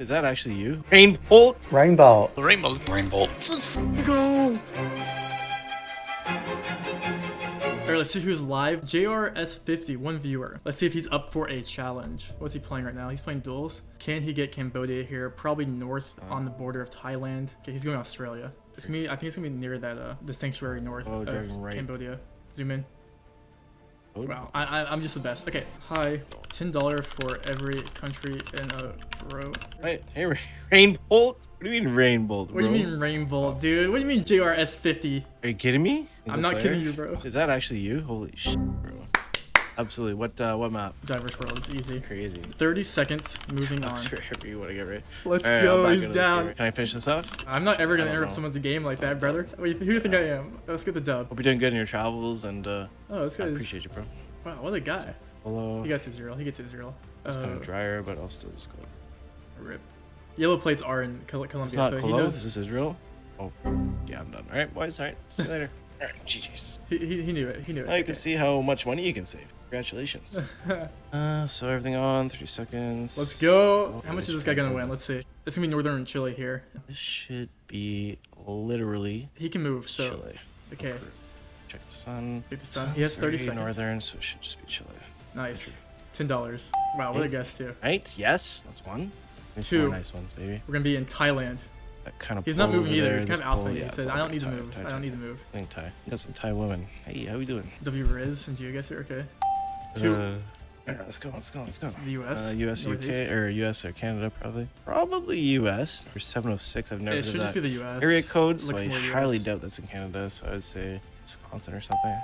Is that actually you? Rainbolt? Rainbow. The rainbow. Rainbow. Go! Alright, let's see who's live. JRS50, one viewer. Let's see if he's up for a challenge. What's he playing right now? He's playing duels. Can he get Cambodia here? Probably north on the border of Thailand. Okay, he's going to Australia. It's gonna be, I think it's gonna be near that, uh, the sanctuary north Oh, of right. Cambodia. Zoom in. Oh. Wow, I, I, I'm just the best. Okay, hi. $10 for every country in a row. Wait, hey, Ra- Rainbolt? What do you mean Rainbolt, What do you mean Rainbow, dude? What do you mean JRS50? Are you kidding me? I'm not Single kidding you, bro. Is that actually you? Holy shit, bro. Absolutely. What uh, what map? Diverse world, it's easy. Crazy. 30 seconds, moving on. That's wherever you want to get right. Let's Alright, go, he's down. Can I finish this off? I'm not ever gonna interrupt know. someone's game like that, brother. Wait, who do you think I am? Let's get the dub. Hope you're doing good in your travels, and uh, Oh, this I appreciate you, bro. Wow, what a guy. Hello. He gets Israel. He gets Israel. It's kind Uh, of drier, but I'll still just go. rip. Yellow plates are in Col- Colombia, It's not so he knows. This is Israel. Oh, yeah, I'm done. All right, boys. All right. See you later. GG's. He, he, he knew it. He knew it. Now you Okay. can see how much money you can save. Congratulations. uh, so everything on 30 seconds. Let's go. Oh, How much is this guy gonna win? Let's see. It's gonna be northern Chile here. This should be literally He can move, so Chile. okay. Check the sun. Check the sun. He has 30 seconds. Northern, so it should just be Chile. Nice. Ten dollars. Wow, what a guess too. Right? Yes, that's one. Two. nice ones, baby. We're gonna be in Thailand. That kind of He's not moving either. there, He's kind of alpha. he yeah, it's said, "I don't need to move. I don't need to move." I think Thai. Got some Thai women. Hey, how we doing? W Riz and GeoGuessr. Okay. Two. Uh, alright, let's go. Let's go. Let's go. The US. Uh, US, UK, or US or Canada, probably. Probably US for 706. I've never It heard should just that be the US. area code, so I highly US. doubt that's in Canada. So I would say Wisconsin or something.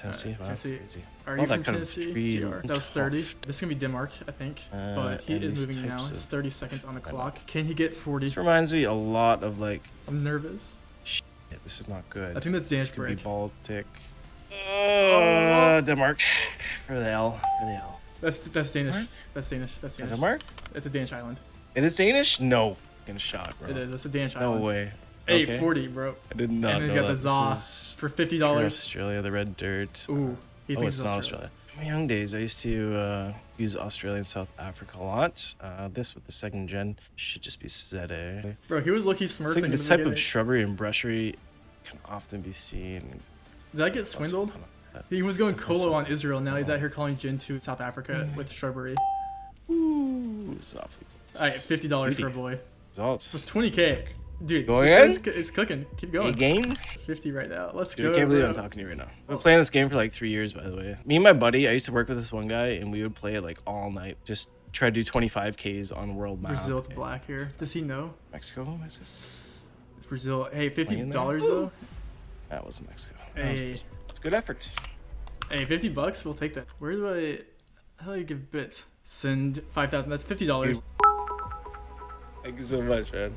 Tennessee. wow, Tennessee. crazy. Are you from Tennessee? That was 30. tuft. This is gonna be Denmark, I think. Uh, but he is moving now. It's 30 seconds on the clock. Can he get 40? This reminds me a lot of like. I'm nervous. Shit, this is not good. I think that's this Danish could be. Baltic. Uh, Denmark. For the L. For the L. That's that's Danish. What? That's Danish. That's Danish. Denmark? It's a Danish island. It is Danish? No. Fucking shot, bro. It is. It's a Danish No island. way. Okay. 40, bro. I did not and then he's got that. the is for fifty dollars. Australia, the red dirt. Ooh, he oh, thinks it's it's not Australia. Australia. In my young days, I used to uh, use Australia and South Africa a lot. Uh, this with the second gen should just be Zede. Bro, he was lucky smurfing. like this type of shrubbery and brushery can often be seen. Did I get swindled? He was going colo on Israel. Now he's out here calling Jin to South Africa with shrubbery. Ooh, softly. All right, fifty dollars for a boy. Results. With twenty k, dude. Go this again? cooking. Keep going. A game? Fifty right now. Let's Dude, go. I can't believe bro. I'm talking to you right now. I've been playing this game for like three years, by the way. Me and my buddy, I used to work with this one guy, and we would play it like all night. Just try to do 25Ks on world map. Brazil with black here. Does he know? Mexico? Mexico? It's Brazil. Hey, $50 though. That was Mexico. Hey. It's good effort. hey, fifty bucks. We'll take that. Where do I? How do you give bits? Send five thousand. That's fifty dollars. Thank you so much, man.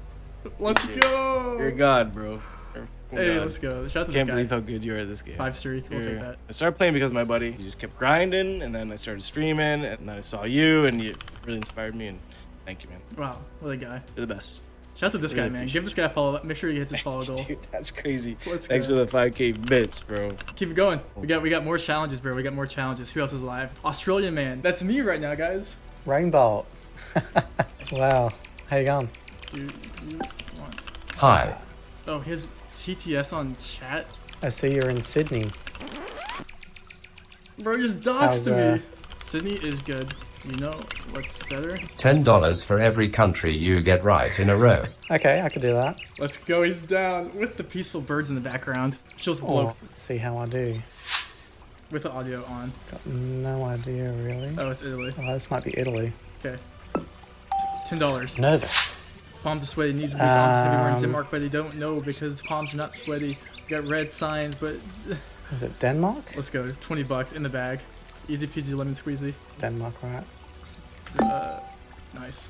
Let's You're. God, bro. You're Hey, God. let's go. Shout out to Can't this believe guy. how good you are at this game. Five streak. We'll take that. I started playing because my buddy. He just kept grinding, and then I started streaming, and then I saw you, and you really inspired me. And thank you, man. Wow, what a guy. You're the best. Shout out to this guy, man. Give this guy a follow. Up. Make sure he hits his follow goal. Dude, that's crazy. Let's Thanks go. for the 5k bits, bro. Keep it going. We got we got more challenges, bro. We got more challenges. Who else is live? Australian man. That's me right now, guys. Rainbow. wow. How you going? Do you want? Hi. Oh, his TTS on chat. I see you're in Sydney. Bro, just doxed How's, uh, me. Sydney is good. You know what's better? $10 for every country you get right in a row. Okay, I could do that. Let's go. He's down with the peaceful birds in the background. Just blow Oh, let's see how I do. with the audio on. Got no idea really. Oh, it's Italy. Oh, this might be Italy. Okay. Ten dollars. Nervous. Palms are sweaty, knees weak, arms heavy. We're in Um, Denmark, but they don't know because palms are not sweaty. We got red signs, but Is it Denmark? let's go. Twenty bucks in the bag. Easy peasy lemon squeezy. Denmark, right? Uh, nice.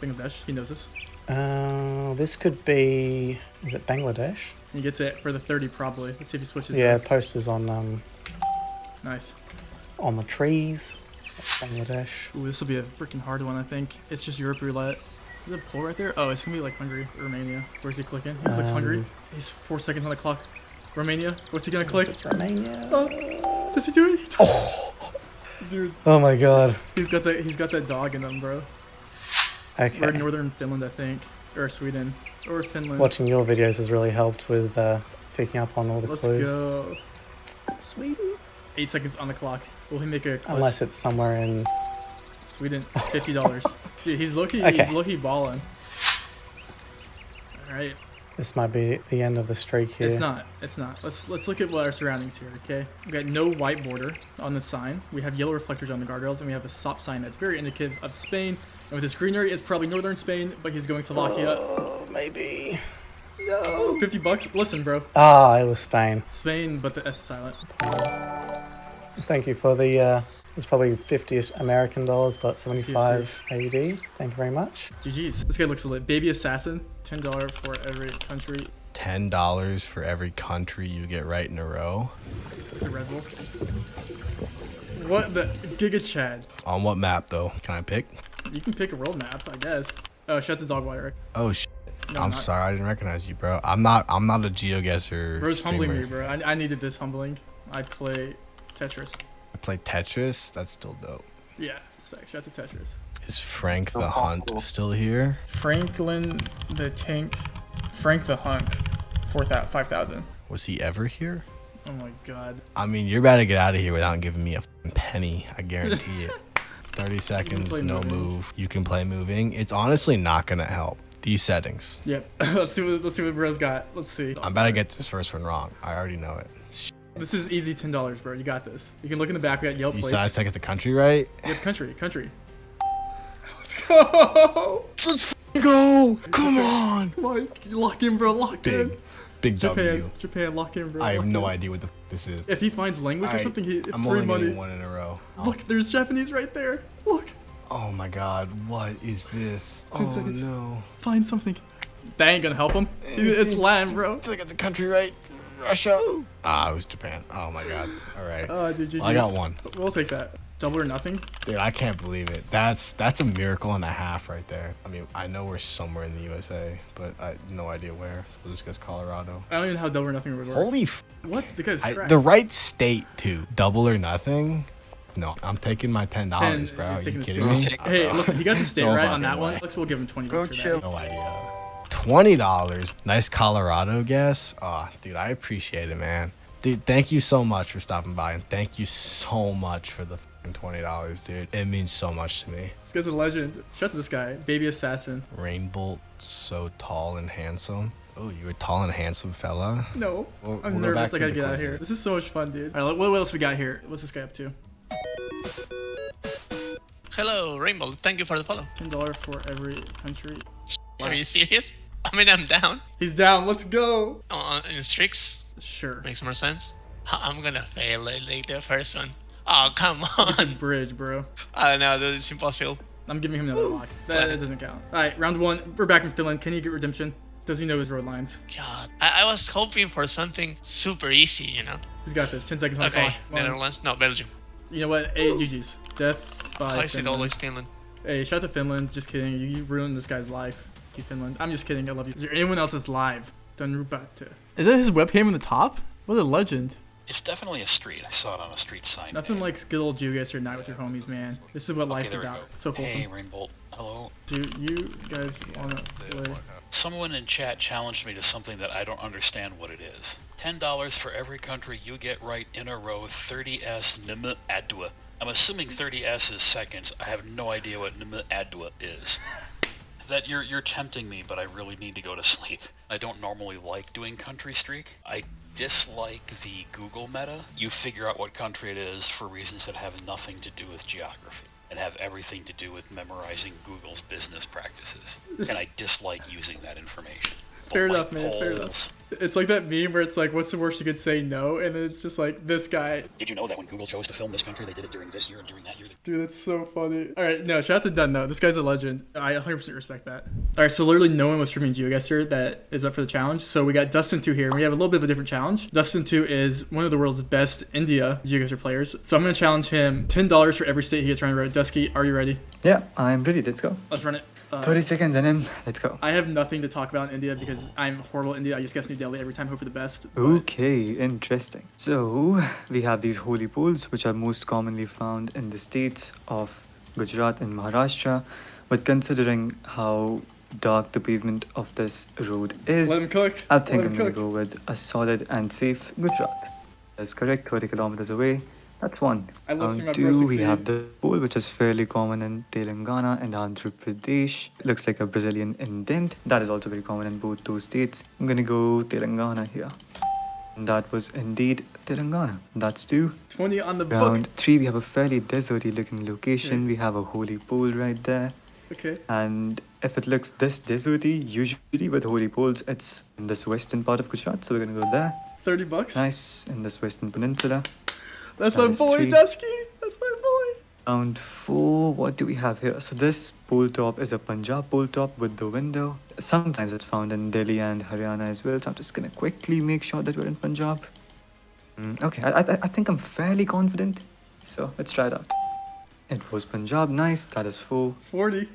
Bangladesh. He knows this. Uh, this could be. Is it Bangladesh? He gets it for the thirty probably. Let's see if he switches. Yeah, up. posters on um Nice. on the trees. Bangladesh. Ooh, this will be a freaking hard one. I think it's just Europe roulette. Is it a pull right there? Oh, it's gonna be like Hungary, Romania. Where's he clicking? He clicks Hungary. Um, He's four seconds on the clock. Romania. What's he gonna click? It's Romania. Oh, does he do it? He does it. Dude, Oh my god. he's got that. He's got that dog in him, bro. Okay. Or northern Finland, I think. Or Sweden. Or Finland. Watching your videos has really helped with uh, picking up on all the Let's clues. go. Sweden. Eight seconds on the clock. Will he make a clutch? Unless it's somewhere in. Sweden, fifty dollars. Dude, he's Loki. Okay. He's Loki balling. All right, This might be the end of the streak here. it's not. It's not. Let's let's look at what our surroundings here. Okay, we got no white border on the sign. We have yellow reflectors on the guardrails, and we have a stop sign that's very indicative of Spain. And with this greenery, it's probably northern Spain, but he's going to Slovakia. Oh, maybe. No, fifty bucks. Listen, bro, Ah, it was Spain. Spain, but the S is silent. Thank you for the. Uh, it's probably 50 American dollars, but 75 AUD. Thank you very much. GG's. This guy looks lit. Baby assassin, ten dollar for every country. ten dollars for every country you get right in a row. The Red Bull. What the Giga Chad? On what map though? Can I pick? You can pick a world map, I guess. Oh, shut the dog wire. Oh sh. No, I'm not- sorry, I didn't recognize you, bro. I'm not. I'm not a geoguesser. Bro's humbling me, bro. I, I needed this humbling. I play Tetris. I play Tetris. That's still dope. Yeah, it's fact. Shout out to Tetris. Is Frank the Hunt still here? Franklin the Tank. Frank the Hunk. Four 5,000. Was he ever here? Oh my god. I mean, you're about to get out of here without giving me a penny. I guarantee it. 30 seconds, no moving. move. You can play moving. It's honestly not gonna help. These settings. Yep. let's see what let's see what Bro's got. Let's see. I'm about to get this first one wrong. I already know it. This is easy ten dollars, bro. You got this. You can look in the back. We got Yelp You plates. said I take it the country right? Yep, country, country. Let's go. Let's go! Come on! Come on, lock in, bro. Lock in. Big, big Japan, W. Japan, lock in, bro. I have no in. idea what the f- this is. If he finds language or something, he I'm free only money. getting one in a row. Look, there's Japanese right there. Look, Oh my god, what is this? 10 oh seconds. no. find something. That ain't gonna help him. It's land, bro. Did I get the country right? Russia. Ah, it was Japan. Oh my god. All right. Oh, dude, GG's. I got one. We'll take that. Double or nothing. Dude, I can't believe it. That's that's a miracle and a half right there. I mean, I know we're somewhere in the USA, but I no idea where. So this guy's Colorado. I don't even know how double or nothing would work. Holy f- What? The I, the right state too. Double or nothing. No, I'm taking my ten dollars, bro. You're you taking this kidding too. me? Hey, listen, he got the state No right on that fucking one. Let's we'll give him twenty bucks for that. No idea. Twenty dollars. Nice Colorado guess. Oh, dude, I appreciate it, man. Dude, thank you so much for stopping by, and thank you so much for the twenty dollars, dude. It means so much to me. This guy's a legend. Shout out to this guy, baby assassin. Rainbolt, so tall and handsome. Oh, you're a tall and handsome fella. No, We'll- I'm we'll nervous. I gotta the get out of here. here. This is so much fun, dude. All right, what, what else we got here? What's this guy up to? Hello, Rainbow. Thank you for the follow. Ten dollar for every country. Are you serious? I mean, I'm down. He's down. Let's go. Uh, in streaks, Sure. makes more sense. I- I'm gonna fail it like the first one. Oh, come It's a on. bridge, bro. I know, dude, it's impossible. I'm giving him another lock. That, that doesn't count. All right, round one. We're back in Finland. Can he get redemption? Does he know his road lines? God, I, I was hoping for something super easy, you know? He's got this. Ten seconds on the clock. Netherlands? No, Belgium. You know what? Hey, GG's. Death by Why is it Finland. always Finland? Hey, shout out to Finland. Just kidding. You, you ruined this guy's life. You Finland. I'm just kidding. I love you. Is there anyone else that's live? Danrubate. Is that his webcam in the top? What a legend. It's definitely a street. I saw it on a street sign. Nothing Hey, like good old Geoguessr night with your homies, man. This is what okay, life's about. go. So wholesome. Hey, Rainbolt. Hello. Do you guys wanna play? Someone in chat challenged me to something that I don't understand what it is. Ten dollars for every country you get right in a row. 30s Nm Adwa. I'm assuming 30s is seconds. I have no idea what Nm Adwa is. That you're you're tempting me, but I really need to go to sleep. I don't normally like doing country streak. I dislike the Google meta. You figure out what country it is for reasons that have nothing to do with geography and have everything to do with memorizing Google's business practices. and I dislike using that information. Fair enough, man, fair enough. Poles. It's like that meme where it's like, what's the worst you could say no? And then it's just like, this guy. Did you know that when Google chose to film this country, they did it during this year and during that year? Dude, that's so funny. All right, no, shout out to Dunn, though. This guy's a legend. I 100% respect that. All right, so literally no one was streaming GeoGuessr that is up for the challenge. So we got Dustin 2 here, and we have a little bit of a different challenge. Dustin 2 is one of the world's best India GeoGuessr players. So I'm going to challenge him $10 for every state he gets around the road. Dusky, are you ready? Yeah, I'm ready. Let's go. Let's run it. Uh, 30 seconds and then let's go. I have nothing to talk about in India because I'm horrible at India. I just guess New Delhi every time, hope for the best. but- Okay, interesting. So, we have these holy poles which are most commonly found in the states of Gujarat and Maharashtra, but considering how dark the pavement of this road is, Let him cook. I think Let I'm him gonna go with a solid and safe Gujarat. That's correct, 30 kilometers away. That's one. I love um, bro two, we have the pole, which is fairly common in Telangana and Andhra Pradesh. It looks like a Brazilian indent. That is also very common in both those states. I'm gonna go Telangana here. And that was indeed Telangana. That's two. 20 on the book. Round three, we have a fairly deserty looking location. Yeah. We have a holy pole right there. Okay. And if it looks this deserty, usually with holy poles, it's in this western part of Gujarat. So we're gonna go there. 30 bucks. Nice in this western peninsula. That's That my boy, three. Dusky. That's my boy. Round four, what do we have here? So this pole top is a Punjab pole top with the window. Sometimes it's found in Delhi and Haryana as well. So I'm just gonna quickly make sure that we're in Punjab. Mm, okay, I, I, I think I'm fairly confident. So let's try it out. It was Punjab, nice. That is four. 40.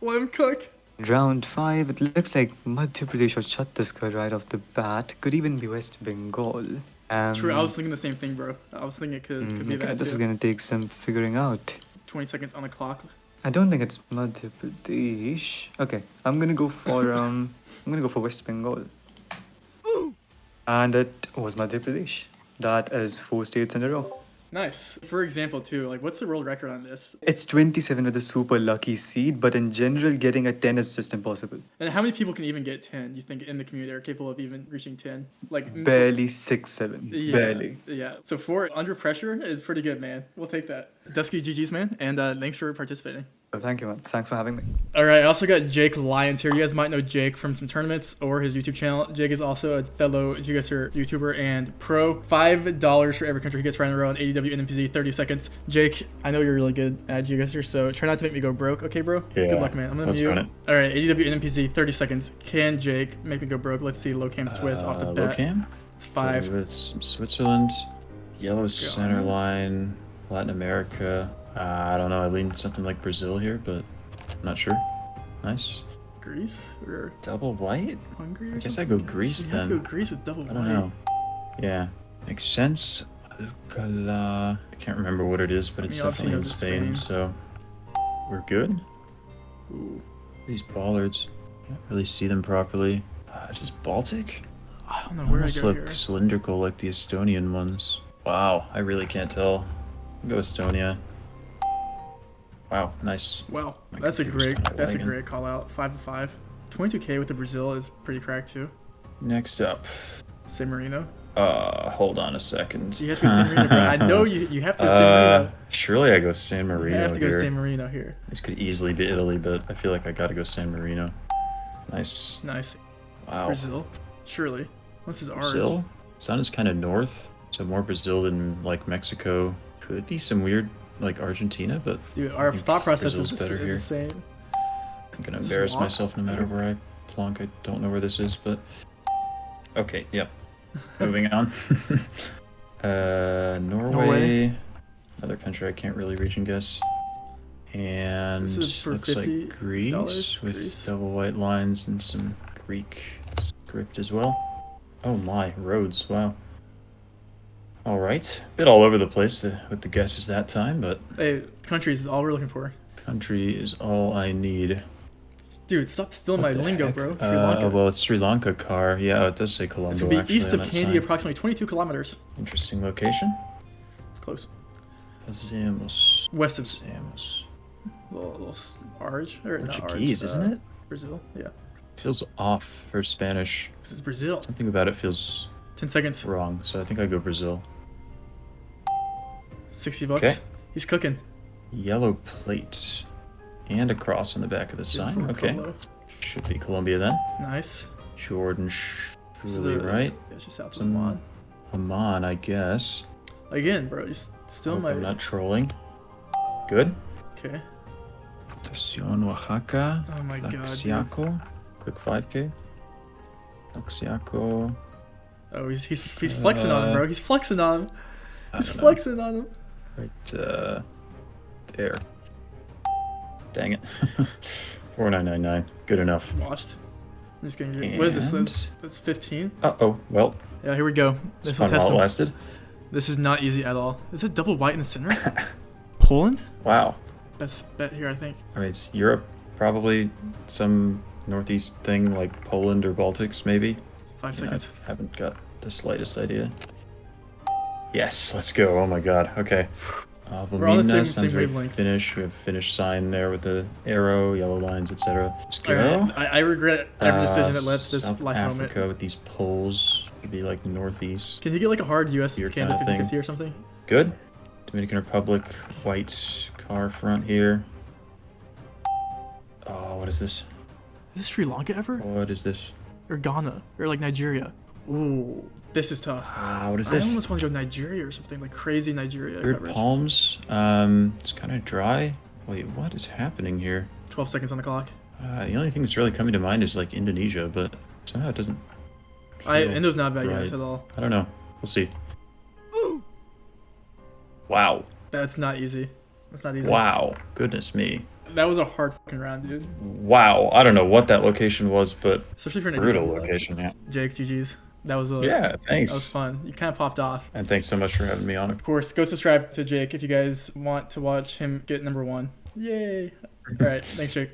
One cook. Round five, it looks like Madhya Pradesh or Chhattisgarh right off the bat. Could even be West Bengal. Um, True, I was thinking the same thing, bro. I was thinking it could, mm, could be okay, that This too. is gonna take some figuring out. 20 seconds on the clock. I don't think it's Madhya Pradesh. Okay, I'm gonna go for um, I'm gonna go for West Bengal. And it was Madhya Pradesh. That is four states in a row. Nice. For example, too, like what's the world record on this? It's 27 with a super lucky seed, but in general, getting a 10 is just impossible. And how many people can even get 10? You think in the community are capable of even reaching 10? Like Barely 6 7. Yeah, Barely. Yeah. So four under pressure is pretty good, man. We'll take that. Dusky GG's, man. And uh, thanks for participating. So thank you, man. Thanks for having me. All right, I also got Jake Lyons here. You guys might know Jake from some tournaments or his YouTube channel. Jake is also a fellow GeoGuessr YouTuber and pro. Five dollars for every country he gets right in a row on ADW NMPZ. Thirty seconds. Jake, I know you're really good at GeoGuessr, so try not to make me go broke, okay, bro? Yeah, Good luck, man. I'm gonna let's mute. run it. All right, ADW NMPZ. Thirty seconds. Can Jake make me go broke? Let's see. Low cam Swiss off the Uh, bat. Locam? It's five. Go with some Switzerland, yellow center line, Latin America. Uh, I don't know. I lean something like Brazil here, but I'm not sure. Nice. Greece or Double white? Hungary? Or I guess I go Greece You have to then. go Greece with double white. I don't white. know. Yeah, makes sense. Alcala. I can't remember what it is, but it's mean, definitely in Spain, Spain. so we're good. Ooh. These bollards, can't really see them properly. Uh, is this Baltic? I don't know where I Almost go look here. cylindrical like the Estonian ones. Wow, I really can't tell. I'll go Estonia. Wow, nice. Wow, My that's a great that's a great call out. Five to five. 22k with the Brazil is pretty cracked too. Next up, San Marino. uh, hold on a second. You have to go San Marino, bro? I know you you have to go San Uh, Marino. surely I go San You Marino have to go here. San Marino here. This could easily be Italy, but I feel like I gotta go San Marino. Nice. Nice. Wow. Brazil. Surely. This is ours. Brazil? Sun is kind of north, so more Brazil than like Mexico. Could be some weird like Argentina, but Dude, our thought process is, Brazil's better is the same. I'm gonna This embarrass myself no matter where I plonk. I don't know where this is, but okay, yep. Moving on. uh, Norway, Norway. another country I can't really reach and guess. And This is for looks $50 like Greece with Greece. double white lines and some Greek script as well. Oh my, roads! Wow. All right, bit all over the place uh, with the guesses that time, but Hey, countries is all we're looking for. country is all I need. Dude, stop stealing What my lingo, heck? bro. Sri Uh, Lanka. well, it's Sri Lanka car. Yeah, it does say Colombo. it's gonna be actually, east of Kandy, approximately 22 kilometers. Interesting location. Close. Pasemos. West of Pasemos. little, little Arge or Portuguese, Arge, isn't uh, it? Brazil. Yeah. Feels off for Spanish. This is Brazil. Something about it feels 10 seconds. wrong, so I think I go Brazil. 60 bucks. Okay. He's cooking. Yellow plate. And a cross on the back of the sign. Okay. Should be Colombia then. Nice. Jordan surely, right? It's just south of Oman. Oman, I guess. Again, bro, you still might. I'm not trolling. Good. Okay. Estación Oaxaca. Oh my god. dude. Quick 5k. Tlaxiaco. Oh, he's he's he's flexing on him, bro. He's flexing on him. He's don't know. flexing on him. Right uh, there. Dang it. 4999. Good enough. Washed. I'm just gonna get. What is this? That's, that's 15. Uh oh. Well, Yeah, here we go. This will test lasted. This is not easy at all. Is it double white in the center? Poland? Wow. Best bet here, I think. I mean, it's Europe probably some northeast thing like Poland or Baltics, maybe. Five seconds. I haven't got the slightest idea. Yes, let's go. Oh my god. Okay. Uh, We're on the same- same wavelength. Finnish. We have Finnish sign there with the arrow, yellow lines, etc. Let's go. Alright, I, I regret every decision that led to this Uh, South life Africa moment. with these poles would be like northeast. Can you get like a hard US Canada kinda 50 thing. 50 or something? Good. Dominican Republic, white car front here. Oh, what is this? Is this Sri Lanka ever? What is this? Or Ghana? Or like Nigeria? Ooh, this is tough. Ah, what is I this? I almost want to go Nigeria or something like crazy Nigeria Weird palms. Um, it's kind of dry. Wait, what is happening here? 12 seconds on the clock. Uh, the only thing that's really coming to mind is like Indonesia, but somehow it doesn't. I feel Indo's not bad guys at all. I don't know. We'll see. Ooh. Wow. That's not easy. That's not easy. Wow. Goodness me. That was a hard fucking round, dude. Wow. I don't know what that location was, but Especially for an brutal location. Yeah. Jake, GG's. That was a Yeah. Thanks. That was fun. You kind of popped off. And thanks so much for having me on. Of course, go subscribe to Jake if you guys want to watch him get number one. Yay! All right, thanks, Jake.